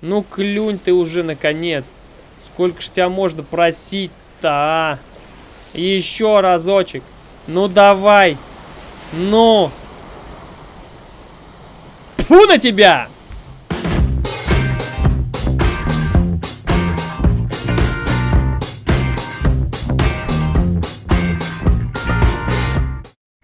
Ну, клюнь ты уже, наконец. Сколько ж тебя можно просить-то, а? Еще разочек. Ну, давай. Ну. Фу на тебя!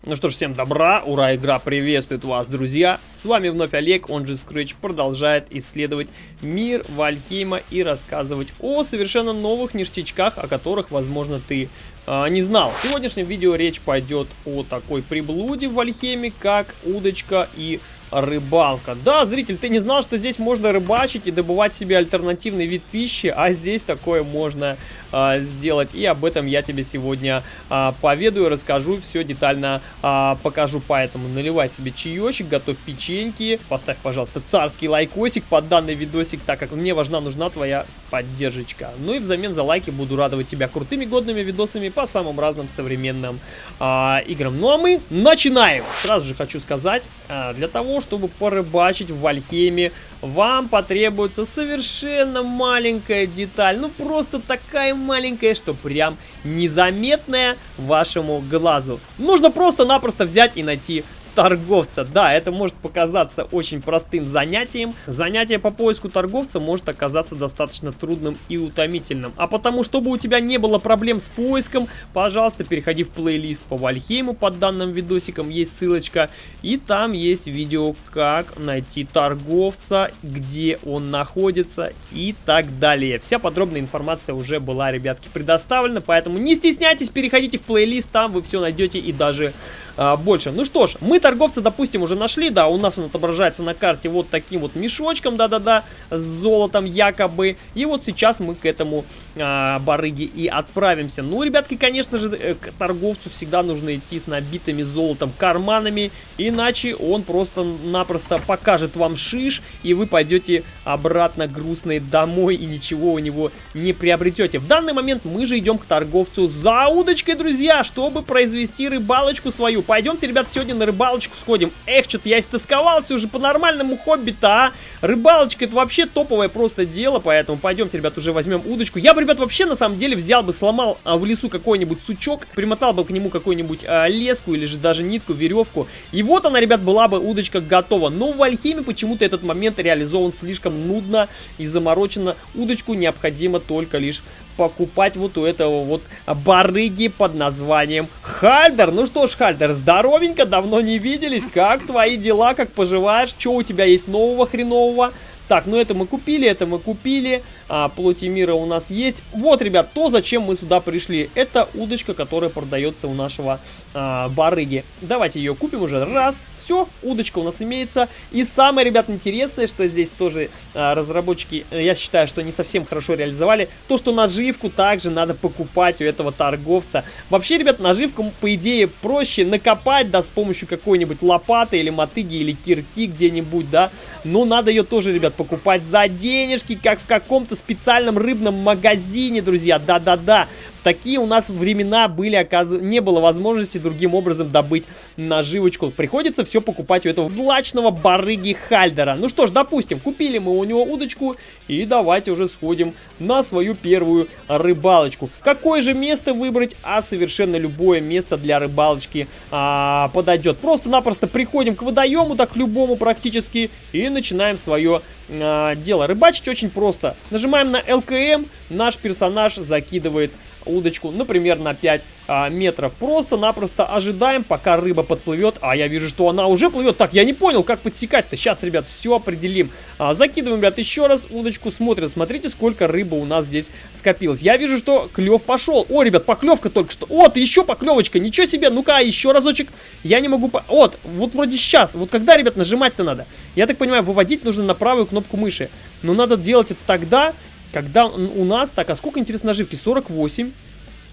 Ну что ж, всем добра, ура, игра приветствует вас, друзья. С вами вновь Олег, он же Scratch, продолжает исследовать мир Вальхейма и рассказывать о совершенно новых ништячках, о которых, возможно, ты э, не знал. В сегодняшнем видео речь пойдет о такой приблуде в Вальхейме, как удочка и рыбалка. Да, зритель, ты не знал, что здесь можно рыбачить и добывать себе альтернативный вид пищи, а здесь такое можно а, сделать. И об этом я тебе сегодня а, поведаю, расскажу, все детально а, покажу. Поэтому наливай себе чаечек, готовь печеньки, поставь, пожалуйста, царский лайкосик под данный видосик, так как мне важна, нужна твоя поддержка. Ну и взамен за лайки буду радовать тебя крутыми годными видосами по самым разным современным а, играм. Ну а мы начинаем! Сразу же хочу сказать, а, для того, чтобы порыбачить в Вальхейме, вам потребуется совершенно маленькая деталь. Ну, просто такая маленькая, что прям незаметная вашему глазу. Нужно просто-напросто взять и найти торговца. Да, это может показаться очень простым занятием. Занятие по поиску торговца может оказаться достаточно трудным и утомительным. А потому, чтобы у тебя не было проблем с поиском, пожалуйста, переходи в плейлист по Вальхейму под данным видосиком, есть ссылочка. И там есть видео, как найти торговца, где он находится и так далее. Вся подробная информация уже была, ребятки, предоставлена, поэтому не стесняйтесь, переходите в плейлист, там вы все найдете и даже а, больше. Ну что ж, мы торговца, допустим, уже нашли, да, у нас он отображается на карте вот таким вот мешочком, да-да-да, с золотом якобы. И вот сейчас мы к этому а, барыге и отправимся. Ну, ребятки, конечно же, э, к торговцу всегда нужно идти с набитыми золотом карманами, иначе он просто-напросто покажет вам шиш, и вы пойдете обратно грустные домой и ничего у него не приобретете. В данный момент мы же идем к торговцу за удочкой, друзья, чтобы произвести рыбалочку свою пойдемте, ребят, сегодня на рыбалочку сходим. Эх, что-то я истосковался уже по нормальному хобби-то, а. Рыбалочка это вообще топовое просто дело, поэтому пойдемте, ребят, уже возьмем удочку. Я бы, ребят, вообще на самом деле взял бы, сломал а, в лесу какой-нибудь сучок, примотал бы к нему какую-нибудь а, леску или же даже нитку, веревку. И вот она, ребят, была бы удочка готова. Но в Альхиме почему-то этот момент реализован слишком нудно и заморочено. Удочку необходимо только лишь покупать вот у этого вот барыги под названием Хальдер. Ну что ж, Хальдер, здоровенько, давно не виделись. Как твои дела, как поживаешь? Что у тебя есть нового хренового? Так, ну это мы купили, это мы купили. А, плоти мира у нас есть. Вот, ребят, то, зачем мы сюда пришли. Это удочка, которая продается у нашего а, барыги. Давайте ее купим уже. Раз, все, удочка у нас имеется. И самое, ребят, интересное, что здесь тоже а, разработчики, я считаю, что не совсем хорошо реализовали. То, что наживку также надо покупать у этого торговца. Вообще, ребят, наживку, по идее, проще накопать, да, с помощью какой-нибудь лопаты или мотыги или кирки где-нибудь, да. Но надо ее тоже, ребят, покупать за денежки, как в каком-то специальном рыбном магазине, друзья. Да-да-да такие у нас времена были, оказ... не было возможности другим образом добыть наживочку. Приходится все покупать у этого злачного барыги Хальдера. Ну что ж, допустим, купили мы у него удочку, и давайте уже сходим на свою первую рыбалочку. Какое же место выбрать? А совершенно любое место для рыбалочки а, подойдет. Просто-напросто приходим к водоему, так любому практически, и начинаем свое а, дело. Рыбачить очень просто. Нажимаем на ЛКМ, наш персонаж закидывает удочку, например, на 5 а, метров. Просто-напросто ожидаем, пока рыба подплывет. А я вижу, что она уже плывет. Так, я не понял, как подсекать-то. Сейчас, ребят, все определим. А, закидываем, ребят, еще раз удочку, смотрим. Смотрите, сколько рыбы у нас здесь скопилось. Я вижу, что клев пошел. О, ребят, поклевка только что. Вот, еще поклевочка. Ничего себе. Ну-ка, еще разочек. Я не могу... По... Вот, вот вроде сейчас. Вот когда, ребят, нажимать-то надо? Я так понимаю, выводить нужно на правую кнопку мыши. Но надо делать это тогда, когда у нас... Так, а сколько, интересно, наживки? 48.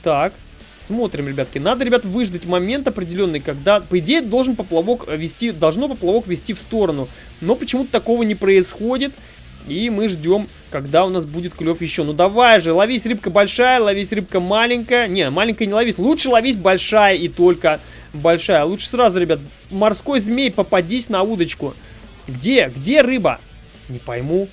Так, смотрим, ребятки. Надо, ребят, выждать момент определенный, когда, по идее, должен поплавок вести... Должно поплавок вести в сторону. Но почему-то такого не происходит. И мы ждем, когда у нас будет клев еще. Ну давай же, ловись рыбка большая, ловись рыбка маленькая. Не, маленькая не ловись. Лучше ловись большая и только большая. Лучше сразу, ребят, морской змей, попадись на удочку. Где? Где рыба? Не пойму.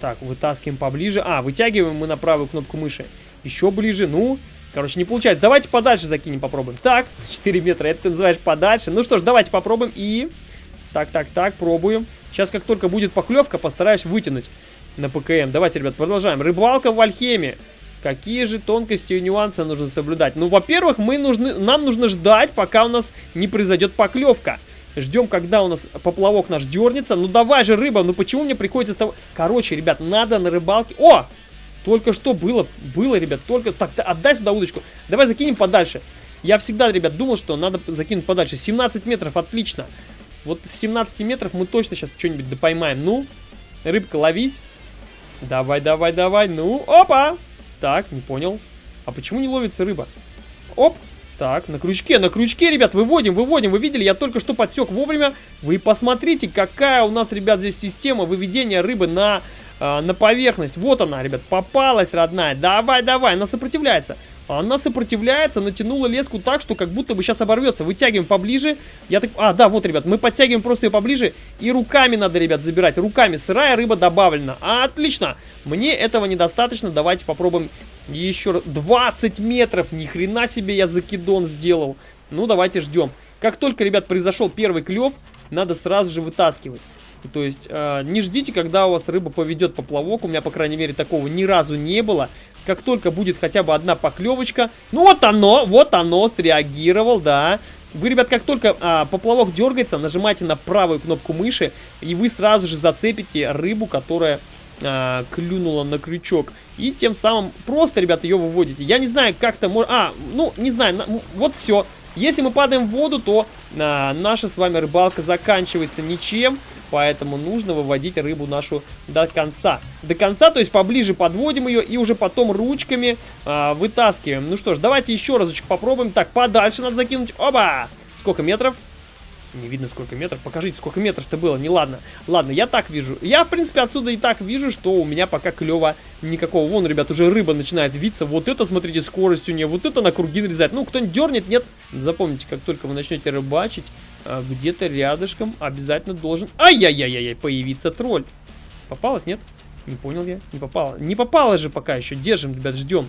Так, вытаскиваем поближе. А, вытягиваем мы на правую кнопку мыши. Еще ближе, ну... Короче, не получается. Давайте подальше закинем, попробуем. Так, 4 метра, это ты называешь подальше. Ну что ж, давайте попробуем и... Так, так, так, пробуем. Сейчас, как только будет поклевка, постараюсь вытянуть на ПКМ. Давайте, ребят, продолжаем. Рыбалка в Альхеме. Какие же тонкости и нюансы нужно соблюдать? Ну, во-первых, мы нужны, нам нужно ждать, пока у нас не произойдет поклевка. Ждем, когда у нас поплавок наш дернется. Ну, давай же, рыба, ну почему мне приходится с того... Короче, ребят, надо на рыбалке... О! Только что было, было, ребят, только... Так, отдай сюда удочку. Давай закинем подальше. Я всегда, ребят, думал, что надо закинуть подальше. 17 метров, отлично. Вот с 17 метров мы точно сейчас что-нибудь допоймаем. Ну, рыбка, ловись. Давай, давай, давай. Ну, опа! Так, не понял. А почему не ловится рыба? Оп! Так, на крючке, на крючке, ребят, выводим, выводим. Вы видели, я только что подсек вовремя. Вы посмотрите, какая у нас, ребят, здесь система выведения рыбы на, э, на поверхность. Вот она, ребят, попалась, родная. Давай, давай, она сопротивляется. Она сопротивляется, натянула леску так, что как будто бы сейчас оборвется. Вытягиваем поближе. Я так... А, да, вот, ребят, мы подтягиваем просто ее поближе. И руками надо, ребят, забирать. Руками. Сырая рыба добавлена. Отлично. Мне этого недостаточно. Давайте попробуем еще раз. 20 метров. Ни хрена себе я закидон сделал. Ну, давайте ждем. Как только, ребят, произошел первый клев, надо сразу же вытаскивать. То есть э, не ждите, когда у вас рыба поведет поплавок. У меня, по крайней мере, такого ни разу не было. Как только будет хотя бы одна поклевочка. Ну вот оно, вот оно, среагировал, да. Вы, ребят, как только а, поплавок дергается, нажимайте на правую кнопку мыши, и вы сразу же зацепите рыбу, которая а, клюнула на крючок. И тем самым просто, ребят, ее выводите. Я не знаю, как-то можно... А, ну, не знаю, на... вот все. Если мы падаем в воду, то а, наша с вами рыбалка заканчивается ничем, поэтому нужно выводить рыбу нашу до конца. До конца, то есть поближе подводим ее и уже потом ручками а, вытаскиваем. Ну что ж, давайте еще разочек попробуем. Так, подальше надо закинуть. Оба! Сколько метров? Не видно сколько метров. Покажите, сколько метров-то было. Не ладно. Ладно, я так вижу. Я, в принципе, отсюда и так вижу, что у меня пока клева никакого. Вон, ребят, уже рыба начинает виться. Вот это, смотрите, скорость у нее. Вот это на круги нарезает. Ну, кто-нибудь дернет, нет. Запомните, как только вы начнете рыбачить, а, где-то рядышком обязательно должен... Ай-яй-яй-яй, появиться тролль. Попалась, нет? Не понял я. Не попала. Не попала же пока еще. Держим, ребят, ждем.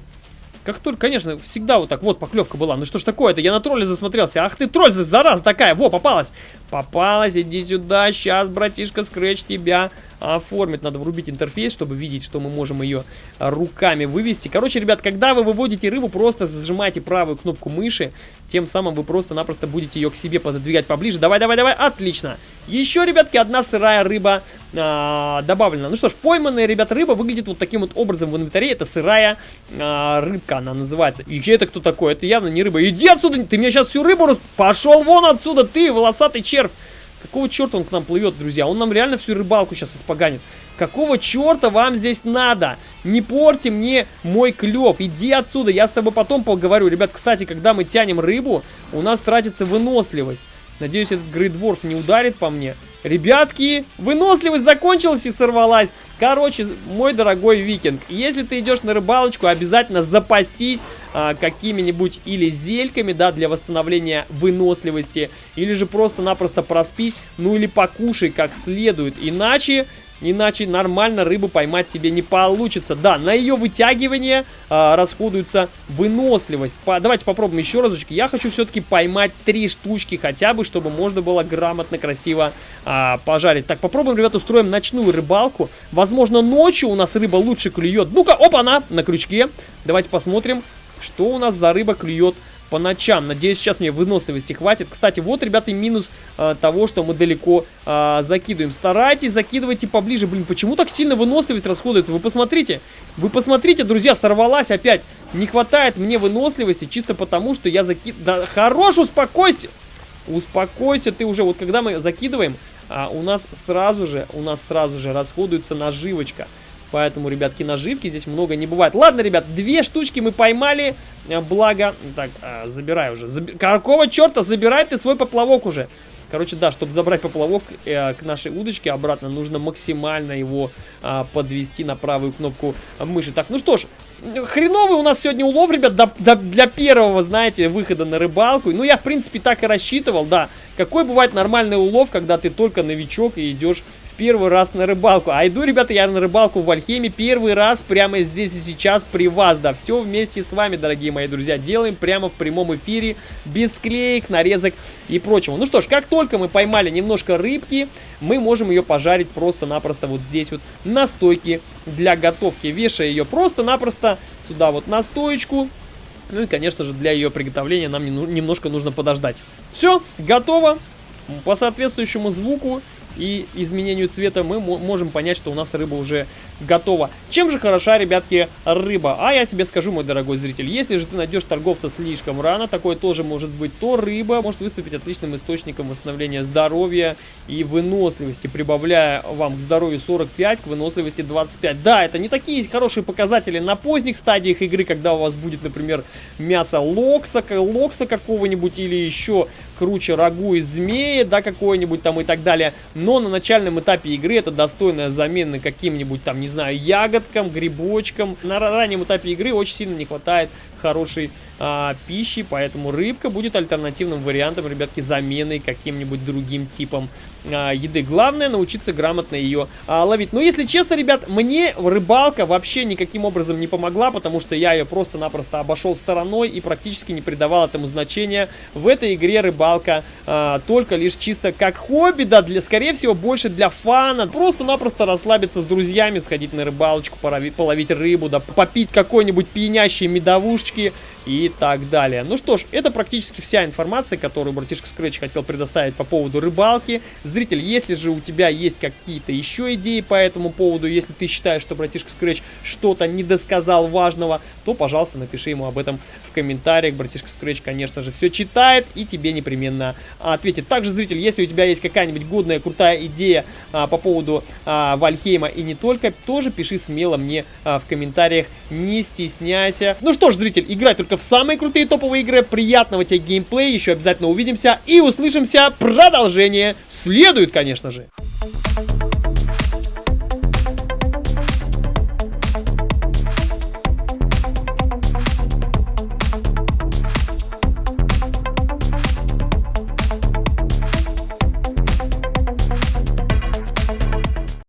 Как только, конечно, всегда вот так, вот поклевка была. Ну что ж такое-то, я на тролля засмотрелся. Ах ты, тролль, зараза такая, во, попалась. Попалась, иди сюда, сейчас, братишка, скретч тебя оформить. Надо врубить интерфейс, чтобы видеть, что мы можем ее руками вывести. Короче, ребят, когда вы выводите рыбу, просто зажимайте правую кнопку мыши. Тем самым вы просто-напросто будете ее к себе пододвигать поближе. Давай, давай, давай, отлично. Еще, ребятки, одна сырая рыба а, добавлена. Ну что ж, пойманная, ребят, рыба выглядит вот таким вот образом в инвентаре. Это сырая а, рыбка, она называется. И это кто такой? Это явно не рыба. Иди отсюда, ты мне сейчас всю рыбу рас... Пошел вон отсюда, ты, волосатый червь. Какого черта он к нам плывет, друзья? Он нам реально всю рыбалку сейчас испоганит. Какого черта вам здесь надо? Не порти мне мой клев. Иди отсюда, я с тобой потом поговорю. Ребят, кстати, когда мы тянем рыбу, у нас тратится выносливость. Надеюсь, этот Грейдворф не ударит по мне. Ребятки, выносливость закончилась и сорвалась. Короче, мой дорогой викинг, если ты идешь на рыбалочку, обязательно запасись а, какими-нибудь или зельками, да, для восстановления выносливости, или же просто-напросто проспись, ну или покушай как следует. Иначе Иначе нормально рыбу поймать тебе не получится. Да, на ее вытягивание а, расходуется выносливость. По, давайте попробуем еще разочек. Я хочу все-таки поймать три штучки хотя бы, чтобы можно было грамотно, красиво а, пожарить. Так, попробуем, ребята, устроим ночную рыбалку. Возможно, ночью у нас рыба лучше клюет. Ну-ка, опа-на, на крючке. Давайте посмотрим, что у нас за рыба клюет по ночам. Надеюсь, сейчас мне выносливости хватит. Кстати, вот, ребята, минус э, того, что мы далеко э, закидываем. Старайтесь, закидывайте поближе. Блин, почему так сильно выносливость расходуется? Вы посмотрите. Вы посмотрите, друзья, сорвалась опять. Не хватает мне выносливости чисто потому, что я закид... Да хорош, успокойся! Успокойся ты уже. Вот когда мы закидываем, а, у нас сразу же, у нас сразу же расходуется наживочка. Поэтому, ребятки, наживки здесь много не бывает. Ладно, ребят, две штучки мы поймали. Э, благо... Так, а, забирай уже. Заб... Какого черта? Забирай ты свой поплавок уже. Короче, да, чтобы забрать поплавок э, к нашей удочке обратно, нужно максимально его э, подвести на правую кнопку мыши. Так, ну что ж, хреновый у нас сегодня улов, ребят, до, до, для первого, знаете, выхода на рыбалку. Ну, я, в принципе, так и рассчитывал, да. Какой бывает нормальный улов, когда ты только новичок и идешь в первый раз на рыбалку. А иду, ребята, я на рыбалку в Альхеме первый раз прямо здесь и сейчас при вас. Да, все вместе с вами, дорогие мои друзья, делаем прямо в прямом эфире, без склеек, нарезок и прочего. Ну что ж, как только мы поймали немножко рыбки, мы можем ее пожарить просто-напросто вот здесь вот на стойке для готовки. Вешая ее просто-напросто сюда вот на стоечку. Ну и, конечно же, для ее приготовления нам немножко нужно подождать. Все, готово. По соответствующему звуку и изменению цвета мы можем понять, что у нас рыба уже готова. Чем же хороша, ребятки, рыба? А я тебе скажу, мой дорогой зритель, если же ты найдешь торговца слишком рано, такое тоже может быть, то рыба может выступить отличным источником восстановления здоровья и выносливости, прибавляя вам к здоровью 45, к выносливости 25. Да, это не такие хорошие показатели на поздних стадиях игры, когда у вас будет, например, мясо локса, локса какого-нибудь или еще круче рагу из змеи, да, какой-нибудь там и так далее. Но на начальном этапе игры это достойная замена каким-нибудь там, не знаю, ягодкам, грибочкам. На раннем этапе игры очень сильно не хватает хорошей а, пищи, поэтому рыбка будет альтернативным вариантом, ребятки, заменой каким-нибудь другим типом а, еды. Главное научиться грамотно ее а, ловить. Но если честно, ребят, мне рыбалка вообще никаким образом не помогла, потому что я ее просто-напросто обошел стороной и практически не придавал этому значения. В этой игре рыбалка а, только лишь чисто как хобби, да, для, скорее всего, больше для фана. Просто-напросто расслабиться с друзьями, сходить на рыбалочку, половить, половить рыбу, да, попить какой-нибудь пьянящий медовушечки и так далее. Ну что ж, это практически вся информация, которую братишка Scratch хотел предоставить по поводу рыбалки. Зритель, если же у тебя есть какие-то еще идеи по этому поводу, если ты считаешь, что братишка Scratch что-то не досказал важного, то, пожалуйста, напиши ему об этом в комментариях. Братишка Scratch, конечно же, все читает и тебе непременно ответит. Также, зритель, если у тебя есть какая-нибудь годная, крутая идея а, по поводу а, Вальхейма и не только, тоже пиши смело мне а, в комментариях, не стесняйся. Ну что ж, зритель, играй только в самые крутые топовые игры. Приятного тебе геймплея, еще обязательно увидимся и услышимся. Продолжение следует, конечно же.